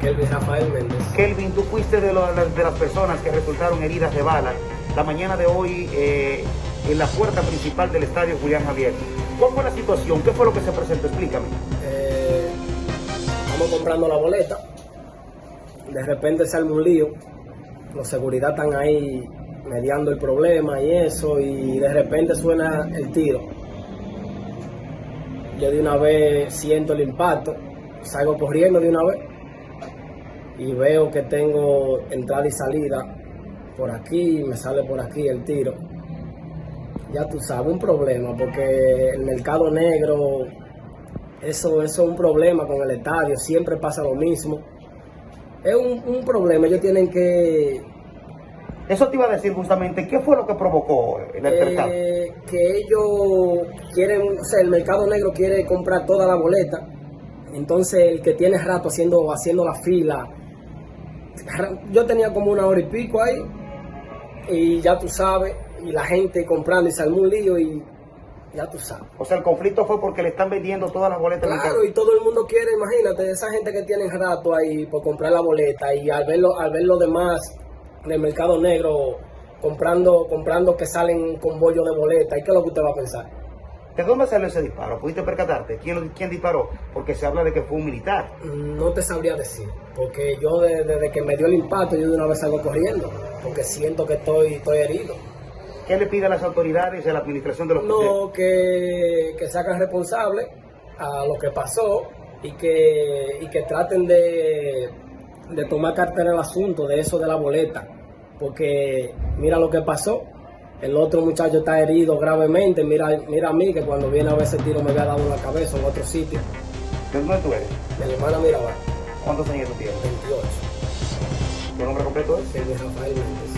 Kelvin Rafael Méndez. Kelvin, tú fuiste de, lo- de las personas que resultaron heridas de bala la mañana de hoy eh, en la puerta principal del estadio Julián Javier. ¿Cuál fue la situación? ¿Qué fue lo que se presentó? Explícame. Eh, estamos comprando la boleta. De repente sale un lío. Los seguridad están ahí mediando el problema y eso. Y de repente suena el tiro. Yo de una vez siento el impacto. Salgo corriendo de una vez. Y veo que tengo entrada y salida por aquí. Me sale por aquí el tiro. Ya tú sabes, un problema. Porque el mercado negro eso, eso es un problema con el estadio, siempre pasa lo mismo. Es un, un problema, ellos tienen que, Eso te iba a decir justamente, ¿qué fue lo que provocó el altercado? eh, que ellos quieren, o sea, el mercado negro quiere comprar toda la boleta. Entonces el que tiene rato haciendo, haciendo la fila, yo tenía como una hora y pico ahí, y ya tú sabes, y la gente comprando y se armó un lío y ya tú sabes. O sea, el conflicto fue porque le están vendiendo todas las boletas. Claro, y todo el mundo quiere, imagínate, esa gente que tiene rato ahí por comprar la boleta y al ver, lo- al ver los demás del mercado negro comprando, comprando que salen con bollo de boleta, ¿y qué es lo que usted va a pensar? ¿De dónde salió ese disparo? ¿Pudiste percatarte? ¿Quién, quién disparó? Porque se habla de que fue un militar. No te sabría decir, porque yo de- desde que me dio el impacto, yo de una vez salgo corriendo, porque siento que estoy, estoy herido. ¿Qué le pide a las autoridades y a la administración de los No, que, que se hagan responsables a lo que pasó y que, y que traten de, de tomar cartera el asunto de eso de la boleta. Porque mira lo que pasó. El otro muchacho está herido gravemente. Mira, mira a mí que cuando viene a ver ese tiro me había dado en la cabeza en otro sitio. ¿De dónde tú eres? De la hermana Mirabal, ¿Cuántos años tú tienes? 28. ¿Tu nombre completo es? Kelvin Rafael Méndez.